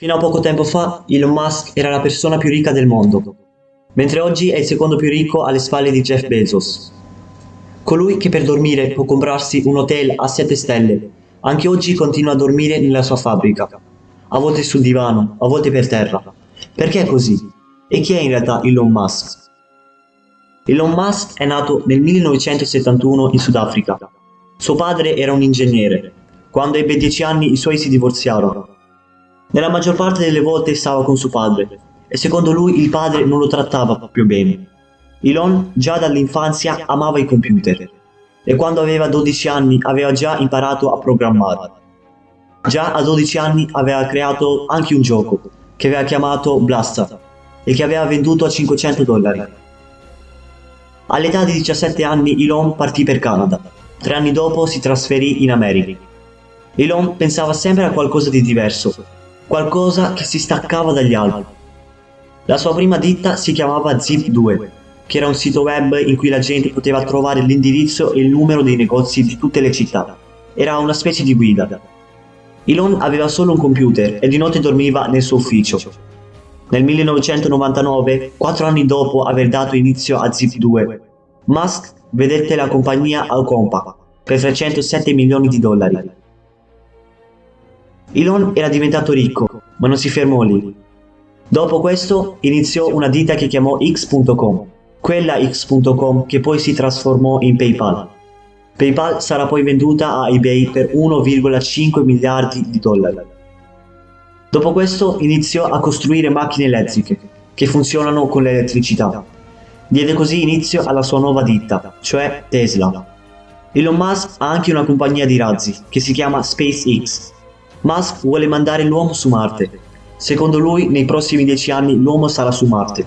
Fino a poco tempo fa, Elon Musk era la persona più ricca del mondo, mentre oggi è il secondo più ricco alle spalle di Jeff Bezos. Colui che per dormire può comprarsi un hotel a 7 stelle, anche oggi continua a dormire nella sua fabbrica, a volte sul divano, a volte per terra. Perché è così? E chi è in realtà Elon Musk? Elon Musk è nato nel 1971 in Sudafrica. Suo padre era un ingegnere. Quando ebbe 10 anni i suoi si divorziarono nella maggior parte delle volte stava con suo padre, e secondo lui il padre non lo trattava proprio bene. Elon già dall'infanzia amava i computer, e quando aveva 12 anni aveva già imparato a programmare. Già a 12 anni aveva creato anche un gioco, che aveva chiamato Blasta, e che aveva venduto a 500 dollari. All'età di 17 anni Elon partì per Canada. Tre anni dopo si trasferì in America. Elon pensava sempre a qualcosa di diverso qualcosa che si staccava dagli altri. La sua prima ditta si chiamava Zip2, che era un sito web in cui la gente poteva trovare l'indirizzo e il numero dei negozi di tutte le città. Era una specie di guida. Elon aveva solo un computer e di notte dormiva nel suo ufficio. Nel 1999, quattro anni dopo aver dato inizio a Zip2, Musk vedette la compagnia al Compa per 307 milioni di dollari. Elon era diventato ricco, ma non si fermò lì. Dopo questo iniziò una ditta che chiamò X.com, quella X.com che poi si trasformò in PayPal. PayPal sarà poi venduta a eBay per 1,5 miliardi di dollari. Dopo questo iniziò a costruire macchine elettriche, che funzionano con l'elettricità. Diede così inizio alla sua nuova ditta, cioè Tesla. Elon Musk ha anche una compagnia di razzi, che si chiama SpaceX, Musk vuole mandare l'uomo su Marte. Secondo lui, nei prossimi dieci anni l'uomo sarà su Marte.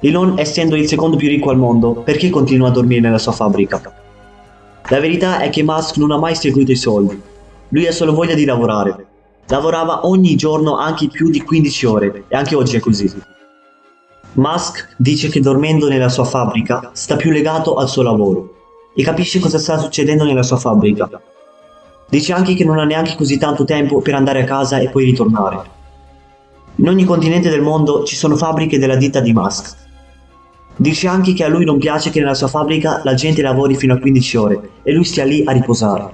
Elon, essendo il secondo più ricco al mondo, perché continua a dormire nella sua fabbrica? La verità è che Musk non ha mai seguito i soldi. Lui ha solo voglia di lavorare. Lavorava ogni giorno anche più di 15 ore, e anche oggi è così. Musk dice che dormendo nella sua fabbrica sta più legato al suo lavoro e capisce cosa sta succedendo nella sua fabbrica Dice anche che non ha neanche così tanto tempo per andare a casa e poi ritornare. In ogni continente del mondo ci sono fabbriche della ditta di Musk. Dice anche che a lui non piace che nella sua fabbrica la gente lavori fino a 15 ore e lui stia lì a riposare.